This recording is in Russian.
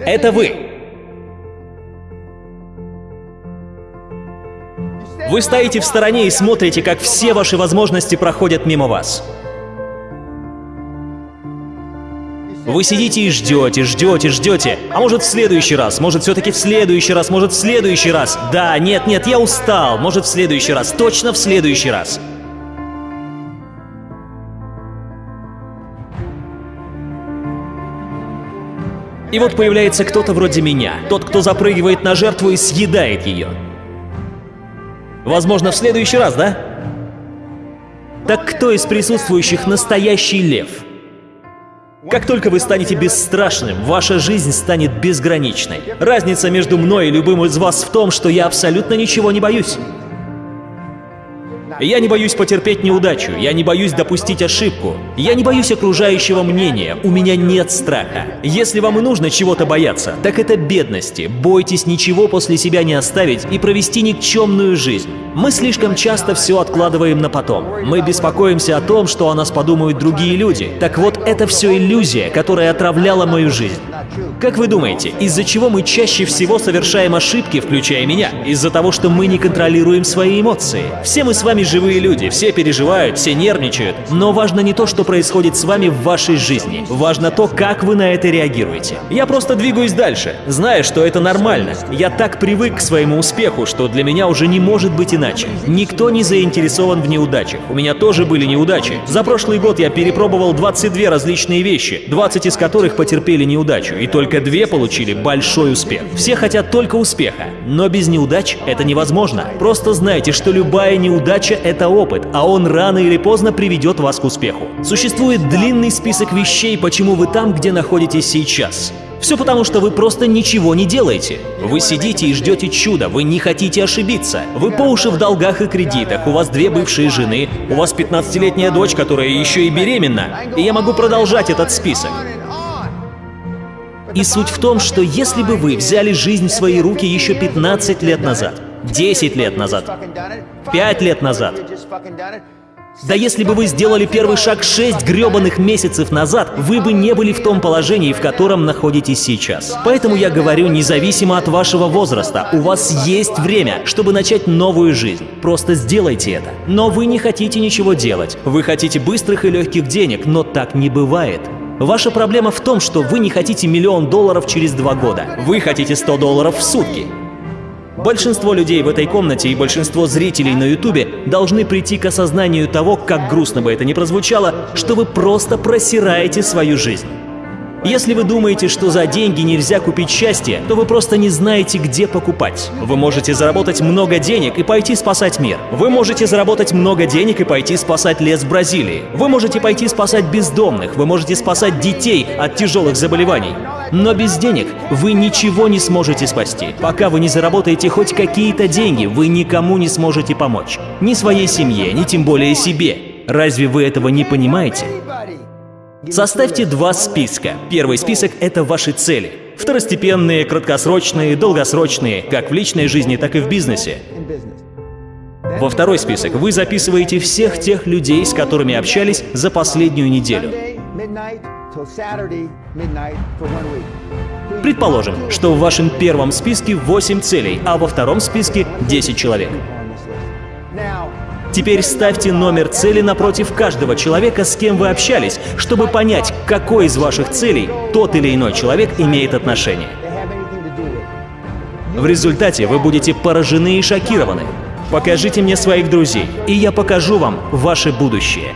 Это вы. Вы стоите в стороне и смотрите, как все ваши возможности проходят мимо вас. Вы сидите и ждете, ждете, ждете. А может в следующий раз, может все-таки в следующий раз, может в следующий раз. Да, нет, нет, я устал. Может в следующий раз, точно в следующий раз. И вот появляется кто-то вроде меня, тот, кто запрыгивает на жертву и съедает ее. Возможно, в следующий раз, да? Так кто из присутствующих настоящий лев? Как только вы станете бесстрашным, ваша жизнь станет безграничной. Разница между мной и любым из вас в том, что я абсолютно ничего не боюсь. Я не боюсь потерпеть неудачу, я не боюсь допустить ошибку, я не боюсь окружающего мнения, у меня нет страха. Если вам и нужно чего-то бояться, так это бедности. Бойтесь ничего после себя не оставить и провести никчемную жизнь. Мы слишком часто все откладываем на потом. Мы беспокоимся о том, что о нас подумают другие люди. Так вот, это все иллюзия, которая отравляла мою жизнь. Как вы думаете, из-за чего мы чаще всего совершаем ошибки, включая меня? Из-за того, что мы не контролируем свои эмоции. Все мы с вами живые люди, все переживают, все нервничают. Но важно не то, что происходит с вами в вашей жизни. Важно то, как вы на это реагируете. Я просто двигаюсь дальше, зная, что это нормально. Я так привык к своему успеху, что для меня уже не может быть иначе. Никто не заинтересован в неудачах. У меня тоже были неудачи. За прошлый год я перепробовал 22 различные вещи, 20 из которых потерпели неудачу, и только две получили большой успех. Все хотят только успеха, но без неудач это невозможно. Просто знайте, что любая неудача — это опыт, а он рано или поздно приведет вас к успеху. Существует длинный список вещей, почему вы там, где находитесь сейчас. Все потому, что вы просто ничего не делаете. Вы сидите и ждете чуда, вы не хотите ошибиться. Вы по уши в долгах и кредитах, у вас две бывшие жены, у вас 15-летняя дочь, которая еще и беременна. И я могу продолжать этот список. И суть в том, что если бы вы взяли жизнь в свои руки еще 15 лет назад, 10 лет назад, 5 лет назад, да если бы вы сделали первый шаг 6 гребаных месяцев назад, вы бы не были в том положении, в котором находитесь сейчас. Поэтому я говорю, независимо от вашего возраста, у вас есть время, чтобы начать новую жизнь. Просто сделайте это. Но вы не хотите ничего делать. Вы хотите быстрых и легких денег, но так не бывает. Ваша проблема в том, что вы не хотите миллион долларов через два года. Вы хотите 100 долларов в сутки. Большинство людей в этой комнате и большинство зрителей на ютубе должны прийти к осознанию того, как грустно бы это ни прозвучало, что вы просто просираете свою жизнь. Если вы думаете, что за деньги нельзя купить счастье, то вы просто не знаете, где покупать. Вы можете заработать много денег и пойти спасать мир. Вы можете заработать много денег и пойти спасать лес Бразилии. Вы можете пойти спасать бездомных. Вы можете спасать детей от тяжелых заболеваний. Но без денег вы ничего не сможете спасти. Пока вы не заработаете хоть какие-то деньги, вы никому не сможете помочь. Ни своей семье, ни тем более себе. Разве вы этого не понимаете? Составьте два списка. Первый список — это ваши цели. Второстепенные, краткосрочные, долгосрочные, как в личной жизни, так и в бизнесе. Во второй список вы записываете всех тех людей, с которыми общались за последнюю неделю. Предположим, что в вашем первом списке 8 целей, а во втором списке 10 человек. Теперь ставьте номер цели напротив каждого человека, с кем вы общались, чтобы понять, какой из ваших целей тот или иной человек имеет отношение. В результате вы будете поражены и шокированы. Покажите мне своих друзей, и я покажу вам ваше будущее.